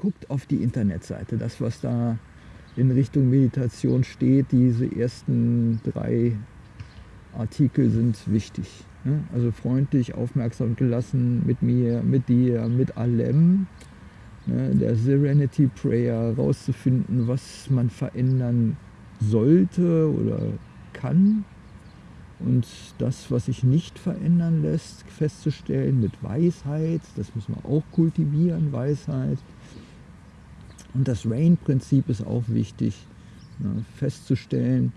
guckt auf die Internetseite, das was da in Richtung Meditation steht, diese ersten drei Artikel sind wichtig. Ne? Also freundlich, aufmerksam gelassen mit mir, mit dir, mit allem. Ne? Der Serenity Prayer rauszufinden, was man verändern sollte oder kann. Und das, was sich nicht verändern lässt, festzustellen mit Weisheit, das müssen wir auch kultivieren, Weisheit. Und das Rain-Prinzip ist auch wichtig, ne, festzustellen,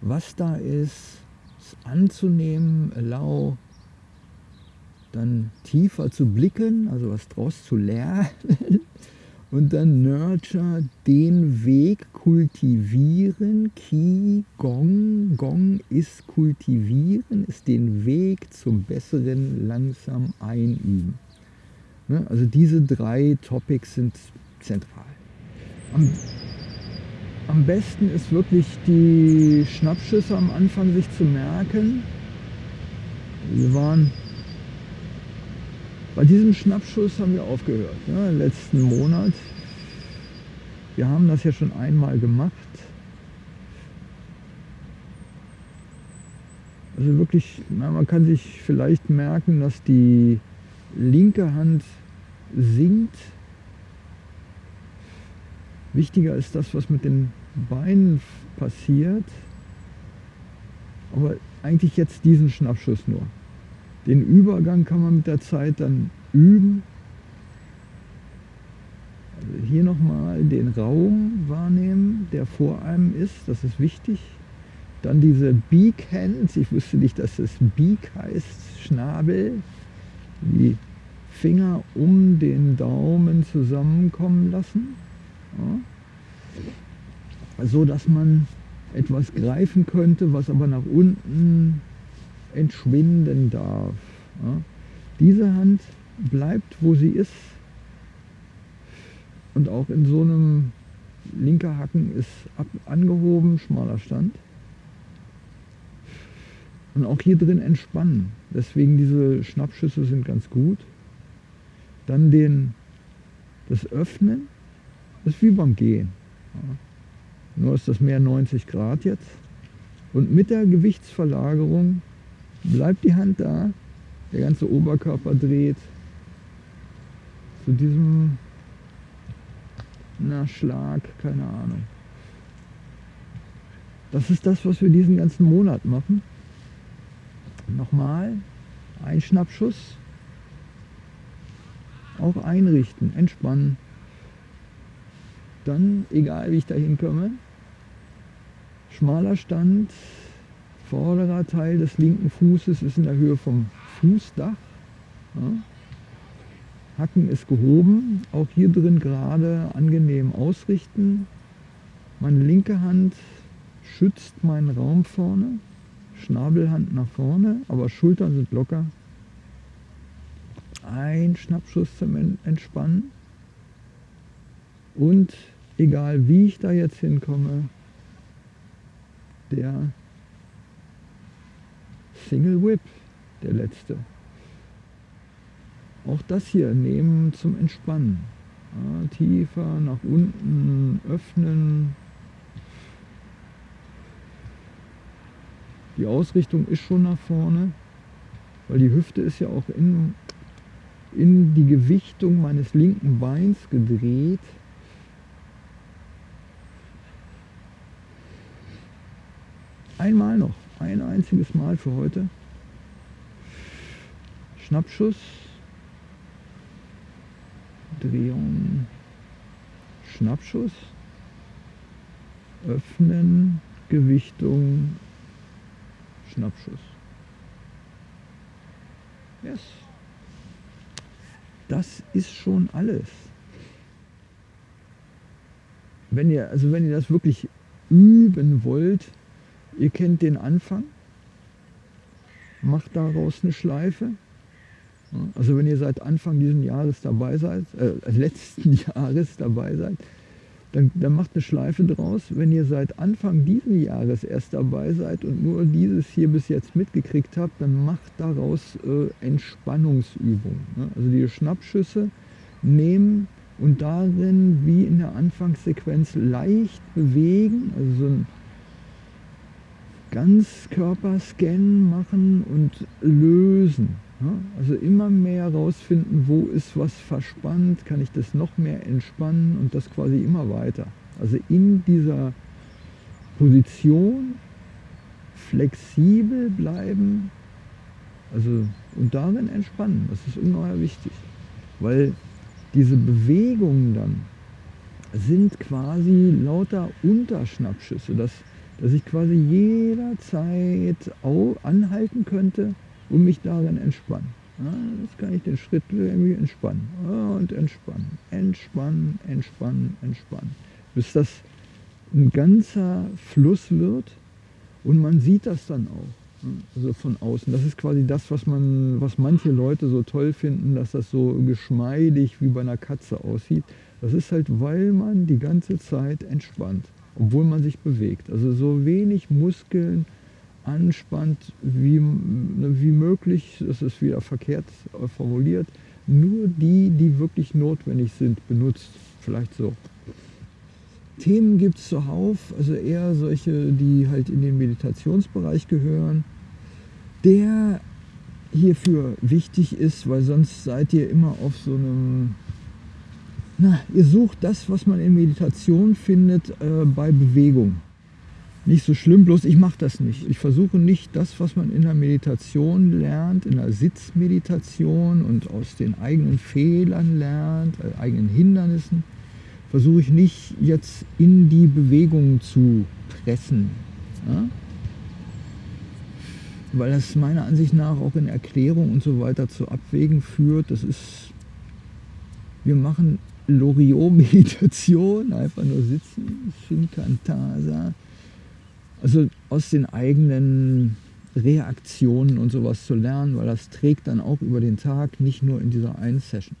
was da ist, es anzunehmen, allow, dann tiefer zu blicken, also was draus zu lernen und dann Nurture, den Weg kultivieren, Ki, Gong, Gong ist kultivieren, ist den Weg zum Besseren langsam einüben. Ne, also diese drei Topics sind zentral. Am, am besten ist wirklich die Schnappschüsse am Anfang sich zu merken. Wir waren bei diesem Schnappschuss haben wir aufgehört, ja, letzten Monat. Wir haben das ja schon einmal gemacht. Also wirklich, na, man kann sich vielleicht merken, dass die linke Hand sinkt Wichtiger ist das, was mit den Beinen passiert. Aber eigentlich jetzt diesen Schnappschuss nur. Den Übergang kann man mit der Zeit dann üben. Also hier nochmal den Raum wahrnehmen, der vor einem ist. Das ist wichtig. Dann diese Beak Hands. Ich wusste nicht, dass es Beak heißt. Schnabel. Die Finger um den Daumen zusammenkommen lassen. Ja. So dass man etwas greifen könnte, was aber nach unten entschwinden darf. Ja. Diese Hand bleibt, wo sie ist. Und auch in so einem linker Hacken ist ab, angehoben, schmaler Stand. Und auch hier drin entspannen. Deswegen diese Schnappschüsse sind ganz gut. Dann den, das Öffnen das ist wie beim Gehen. Nur ist das mehr 90 Grad jetzt. Und mit der Gewichtsverlagerung bleibt die Hand da, der ganze Oberkörper dreht zu diesem na, Schlag, keine Ahnung. Das ist das, was wir diesen ganzen Monat machen. Nochmal, ein Schnappschuss, auch einrichten, entspannen. Dann, egal wie ich da hinkomme, schmaler Stand, vorderer Teil des linken Fußes ist in der Höhe vom Fußdach. Ja. Hacken ist gehoben, auch hier drin gerade angenehm ausrichten. Meine linke Hand schützt meinen Raum vorne, Schnabelhand nach vorne, aber Schultern sind locker. Ein Schnappschuss zum Entspannen und egal wie ich da jetzt hinkomme, der Single Whip, der letzte. Auch das hier nehmen zum Entspannen. Ja, tiefer nach unten öffnen. Die Ausrichtung ist schon nach vorne, weil die Hüfte ist ja auch in, in die Gewichtung meines linken Beins gedreht. Einmal noch, ein einziges Mal für heute. Schnappschuss, Drehung, Schnappschuss, Öffnen, Gewichtung, Schnappschuss. Yes. Das ist schon alles. Wenn ihr, also wenn ihr das wirklich üben wollt, Ihr kennt den Anfang, macht daraus eine Schleife. Also wenn ihr seit Anfang dieses Jahres dabei seid, äh, letzten Jahres dabei seid, dann, dann macht eine Schleife draus. Wenn ihr seit Anfang dieses Jahres erst dabei seid und nur dieses hier bis jetzt mitgekriegt habt, dann macht daraus äh, Entspannungsübungen. Ne? Also die Schnappschüsse nehmen und darin wie in der Anfangssequenz leicht bewegen, also so ein Ganzkörperscan machen und lösen. Also immer mehr herausfinden, wo ist was verspannt, kann ich das noch mehr entspannen und das quasi immer weiter. Also in dieser Position flexibel bleiben also, und darin entspannen. Das ist ungeheuer wichtig, weil diese Bewegungen dann sind quasi lauter Unterschnappschüsse, dass, dass ich quasi jederzeit anhalten könnte und mich darin entspannen. Jetzt kann ich den Schritt irgendwie entspannen und entspannen, entspannen, entspannen, entspannen, bis das ein ganzer Fluss wird und man sieht das dann auch. Also von außen. Das ist quasi das, was, man, was manche Leute so toll finden, dass das so geschmeidig wie bei einer Katze aussieht. Das ist halt, weil man die ganze Zeit entspannt, obwohl man sich bewegt. Also so wenig Muskeln anspannt wie, wie möglich, das ist wieder verkehrt formuliert, nur die, die wirklich notwendig sind, benutzt. Vielleicht so. Themen gibt es zuhauf, also eher solche, die halt in den Meditationsbereich gehören, der hierfür wichtig ist, weil sonst seid ihr immer auf so einem, na, ihr sucht das, was man in Meditation findet, äh, bei Bewegung. Nicht so schlimm, bloß ich mache das nicht. Ich versuche nicht das, was man in der Meditation lernt, in der Sitzmeditation und aus den eigenen Fehlern lernt, äh, eigenen Hindernissen, versuche ich nicht jetzt in die Bewegung zu pressen. Ja? Weil das meiner Ansicht nach auch in Erklärung und so weiter zu Abwägen führt. Das ist, wir machen Loriot-Meditation, einfach nur sitzen, Shinkantasa. Also aus den eigenen Reaktionen und sowas zu lernen, weil das trägt dann auch über den Tag, nicht nur in dieser einen Session.